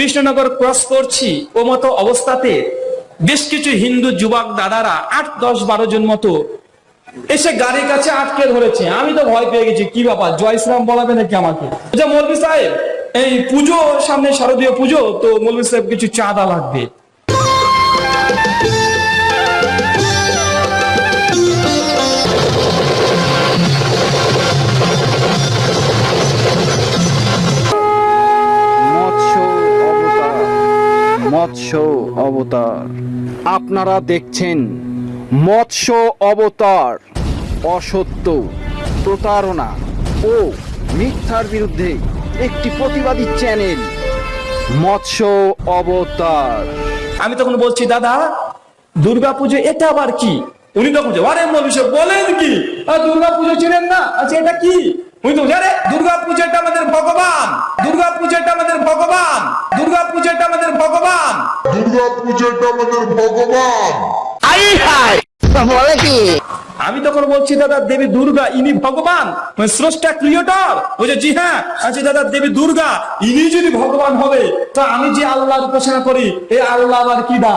Krishnanagar cross করছি, ও মতো অবস্থাতে বেশ কিছু হিন্দু যুবক দাদারা আট, দশ, বারো জন মতো এসে গাড়ির কাছে আটকে ধরেছে। আমি তো ভয় পেয়ে গেছি, কি ব্যাপার? জয় শ্রীরাম বলাবে নাকি আমাকে? যে সাহেব, এই পুজো, সামনে শারদীয় পুজো, তো মৌলভী সাহেব কিছু চাঁদা লাগবে। মৎস্য অবতার। আপনারা দেখছেন মৎস্য অবতার, অসত্য প্রতারণা ও মিথ্যার বিরুদ্ধে একটি প্রতিবাদী চ্যানেল, মৎস্য অবতার। আমি তখন বলছি, দাদা, দুর্গা পুজো এটা আবার কি? উনি তখন আরে মৌলভী বলেন কি? দুর্গা পুজো ছিলেন না? আচ্ছা এটা কি? উনি তো দুর্গা পুজোটা আমাদের ভগবান দুর্গা পুজোটা আমাদের ভগবান দুর্গা পুজোটা আমাদের ভগবান দুর্গা পুজোটা আমাদের ভগবান। আমি তখন বলছি দাদা দেবী দুর্গা ইনি ভগবান। মানে স্রষ্টা ক্রিয়েটর। বলছে জি হ্যাঁ আচ্ছা দাদা দেবী দুর্গা ইনি যদি ভগবান হবে তা আমি যে আল্লাহর উপাসনা করি এই আল্লাহ আবার কি দা